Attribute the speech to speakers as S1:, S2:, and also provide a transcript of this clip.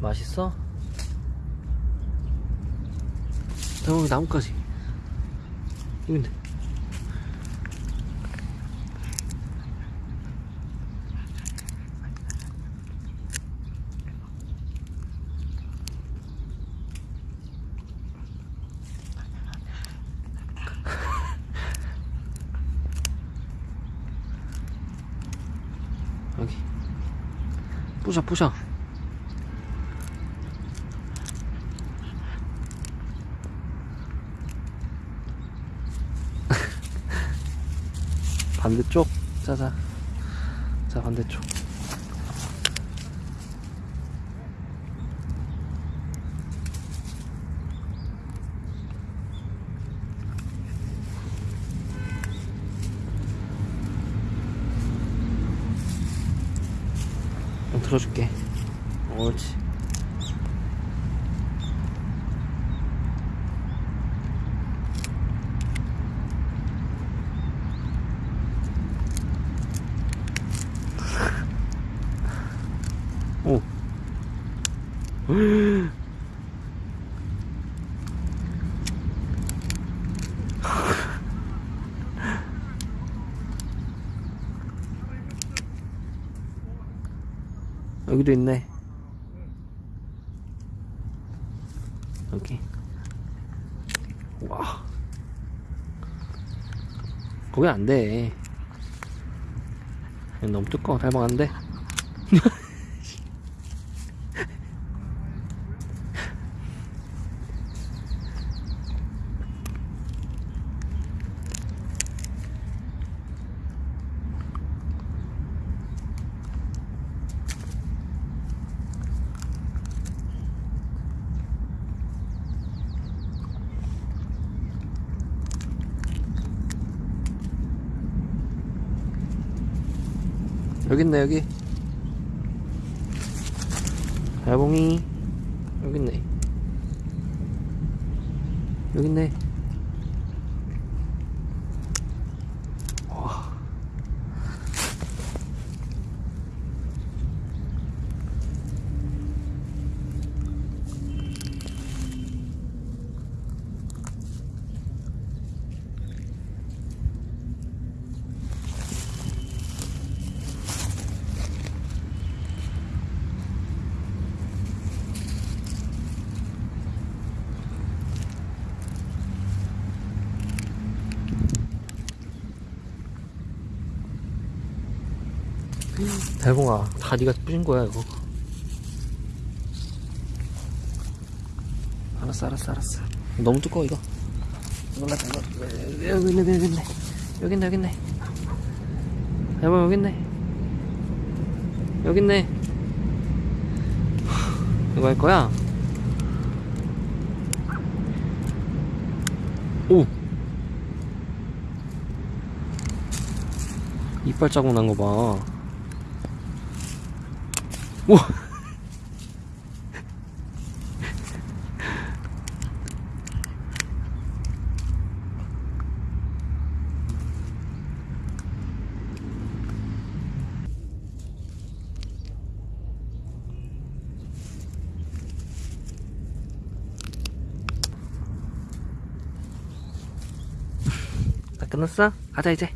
S1: 맛있어? 여기 나뭇가지. 여긴데. 여기. 부셔 부셔 반대쪽? 자자. 자 반대쪽. 좀 들어줄게. 옳지 오 여기도 있네. 여기. 와. 거기 안 돼. 여기 너무 두꺼워. 닮아간데? 여기 있네, 여기. 달봉이. 여기 있네. 여기 있네. 와. 달봉아, 다 네가 부신 거야, 이거. 알았어, 알았어, 알았어. 너무 두꺼워, 이거. 이거. 여기 있네, 여기 있네. 여기 있네, 여기 있네. 달봉 여기 있네. 여기 있네. 이거 할 거야? 오! 이빨 자국 난 거 봐. 다 끝났어? 가자 이제